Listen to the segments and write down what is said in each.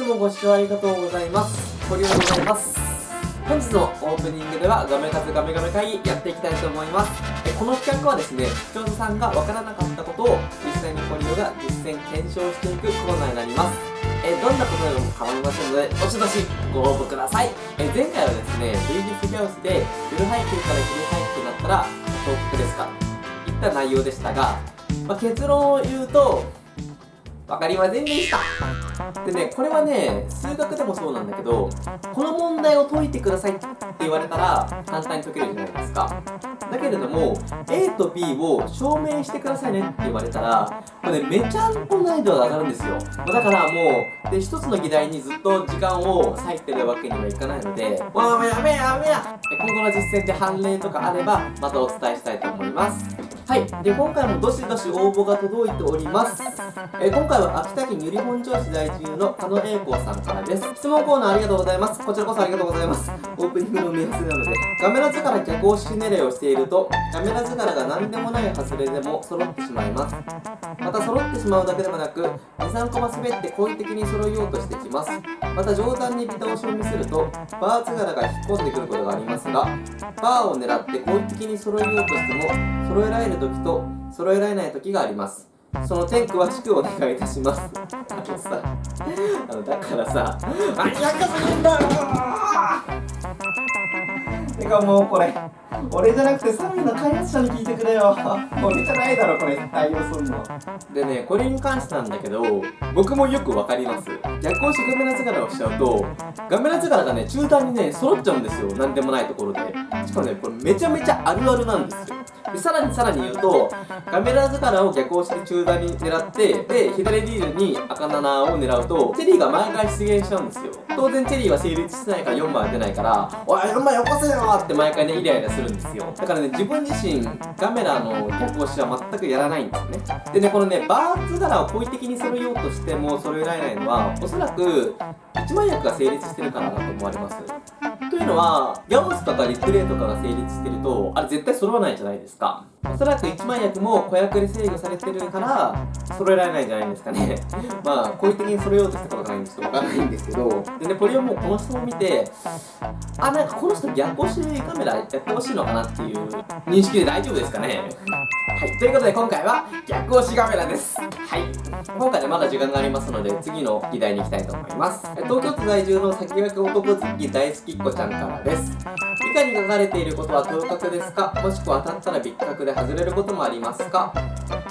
つもご視聴ありがとうございます。堀尾でございます。本日のオープニングではガメ活ガメガメ会やっていきたいと思います。えこの企画はですね視聴者さんがわからなかったことを実際に堀尾が実践検証していくコーナーになります。えどんなことでも構いませんのでどしどしご応募ください。え前回はですね VDS ギャウスでフル背景からフル背景になったら報告ですか。いった内容でしたが、まあ、結論を言うと分かりませんでした。でねこれはね数学でもそうなんだけどこの問題を解いてくださいって言われたら簡単に解けるじゃないですかだけれども A と B を証明してくださいねって言われたらこれ、ね、めちゃんと難易度が上がるんですよだからもうで一つの議題にずっと時間を割いてるわけにはいかないのでもうやめやめや今後の実践で判例とかあればまたお伝えしたいと思いますはい。で、今回もどしどし応募が届いております。え、今回は秋田県由利本町市在住の加野栄光さんからです。質問コーナーありがとうございます。こちらこそありがとうございます。オープニングの目安なので。ガメラ図から逆押し狙いをしていると、ガメラ図からが何でもない外れでも揃ってしまいます。また揃ってしまうだけでもなく、2、3コマ滑って好意的に揃えようとしてきます。また上段にビタ押しを見せると、バー図柄が引っ込んでくることがありますが、バーを狙って好意的に揃えようとしても、揃えられる時と揃えられない時がありますその点詳しくお願いいたします。あのさあのだからさあやかすぎんだよてかもうこれ。俺じゃなくてサミの開発者に聞いてくれよ。俺じゃないだろこれ。対応すんの。でねこれに関してなんだけど僕もよくわかります。逆押してガメラ図柄をしちゃうとガメラ図柄がね中段にね揃っちゃうんですよ。なんでもないところで。しかもねこれめちゃめちゃあるあるなんですよ。でさらにさらに言うとカメラ図柄を逆押しで中段に狙ってで左リールに赤7を狙うとチェリーが毎回出現しちゃうんですよ。当然チェリーは成立してないから4枚出ないからおい4枚よこせよって毎回ねイライラするん。ですよだからね自分自身ガメラの逆押しは全くやらないんですね。でねこのねバーツ柄を好意的に揃えようとしても揃えられないのはおそらく一枚役が成立してるからだと思われます。というのはギャオスとかリプレイとかが成立してるとあれ絶対揃わないじゃないですか。おそらく一枚役も子役で制御されてるから揃えられないじゃないですかね。まあ好意的に揃えようとしたことがないんでちょっとわかんないんですけどでねこれをもうこの人を見てあなんかこの人逆押しカメラやってほしいのかなっていう認識で大丈夫ですかね。はい、ということで今回は逆押しカメラです。はい。今回でまだ時間がありますので、次の議題に行きたいと思います。東京都在住の先駆け男好き大好きっ子ちゃんからです。以下に書かれていることは当確ですか？もしくは当たったら別格で外れることもありますか？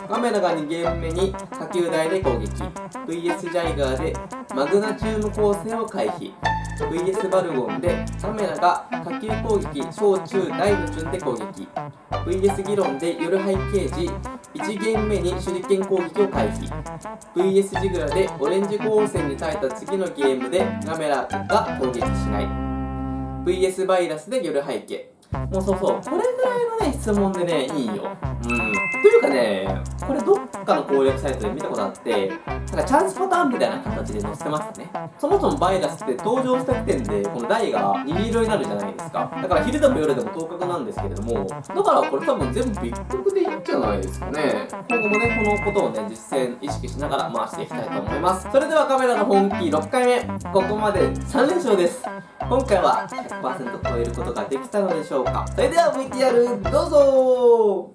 カメラが2ゲーム目に下級台で攻撃。VS ジャイガーでマグナチューム光線を回避。VS バルゴンでカメラが下級攻撃。小中大の順で攻撃。VS 議論で夜背景時1ゲーム目に手裏剣攻撃を回避。VS ジグラでオレンジ光線に耐えた次のゲームでカメラが攻撃しない。VS バイラスで夜背景もうそうそう。これぐらいのね質問でねいいよ。うん。というかねこれどっかの攻略サイトで見たことあってなんかチャンスパターンみたいな形で載せてますね。そもそもバイラスって登場した時点でこの台が虹色になるじゃないですか。だから昼でも夜でも当確なんですけれどもだからこれ多分全部ビッグでいいんじゃないですかね。今後もねこのことをね実践意識しながら回していきたいと思います。それではカメラの本気6回目。ここまで3連勝です。今回は100%超えることができたのでしょうか？それでは VTR どうぞ！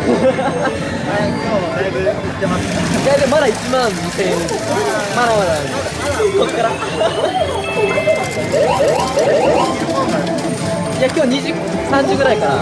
だいぶ行ってます。いやでもまだ1万2000円まだまだこっからいや今日2時3時ぐらいから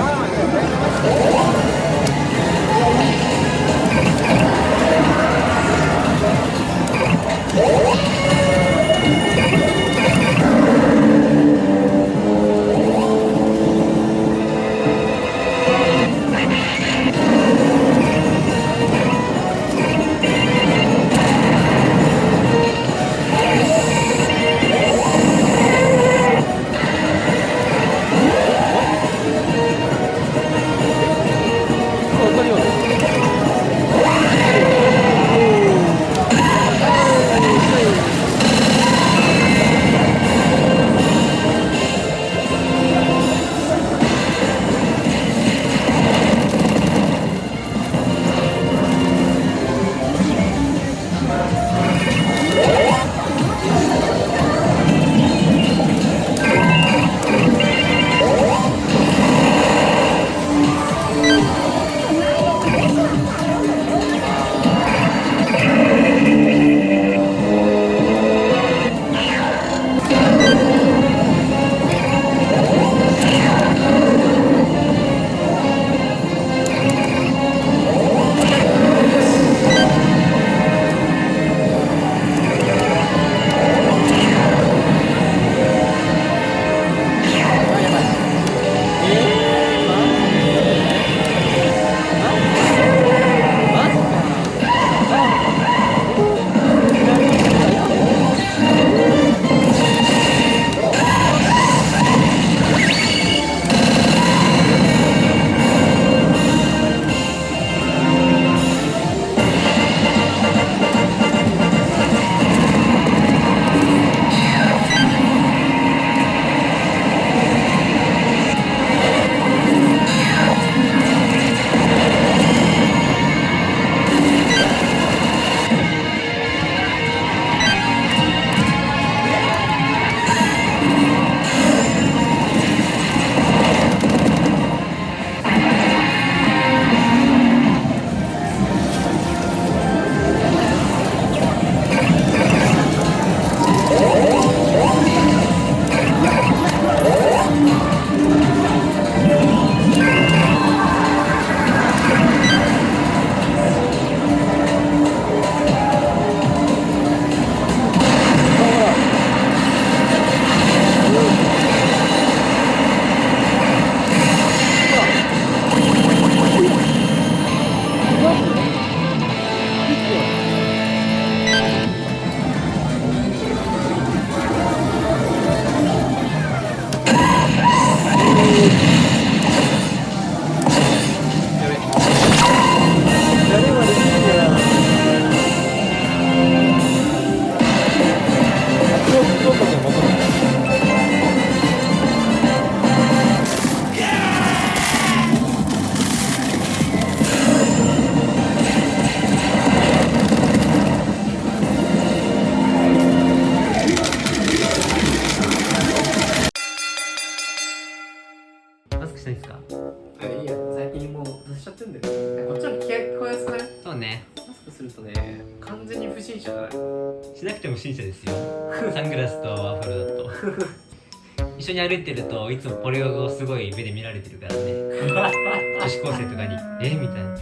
しなくても不審者ですよ。サングラスとワッフルだと。一緒に歩いてるといつもポリゴをすごい目で見られてるからね。女子高生とかに「え？みたいな。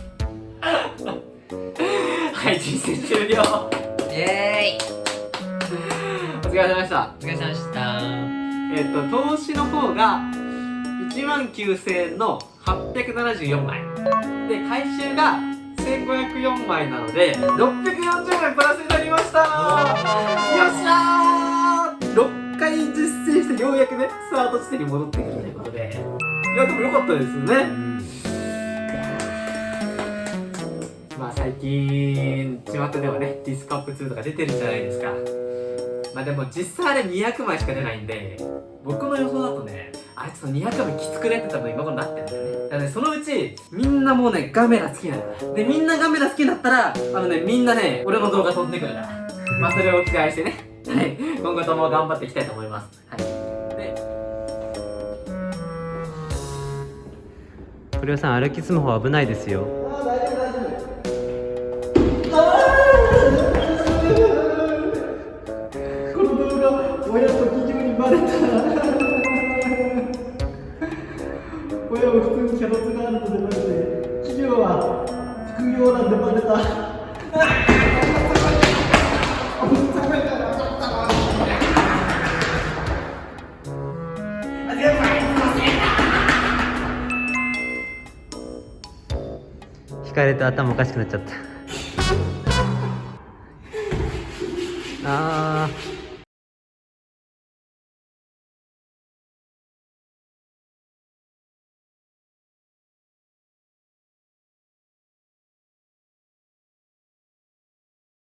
はい人生終了。イエーイお疲れ様でした。お疲れ様でした。えっ、と投資の方が1万9000円の874枚。で回収が1504枚なので640枚プラスになりました。よっしゃー！6回実践してようやくねスタート地点に戻ってくるということで。いやでもよかったですよね。まあ最近巷ではねディスカップ2とか出てるじゃないですか。まあでも実際あれ200枚しか出ないんで僕の予想だとねあいつの200分きつくねって多分今頃なってるんだよね。だからね、そのうち、みんなもうね、ガメラ好きなんだ。で、みんなガメラ好きになったら、あのね、みんなね、俺の動画飛んでくるから。まあ、それを期待してね。はい。今後とも頑張っていきたいと思います。はい。古谷さん歩きスマホ危ないですよ引かれて頭おかしくなっちゃったああ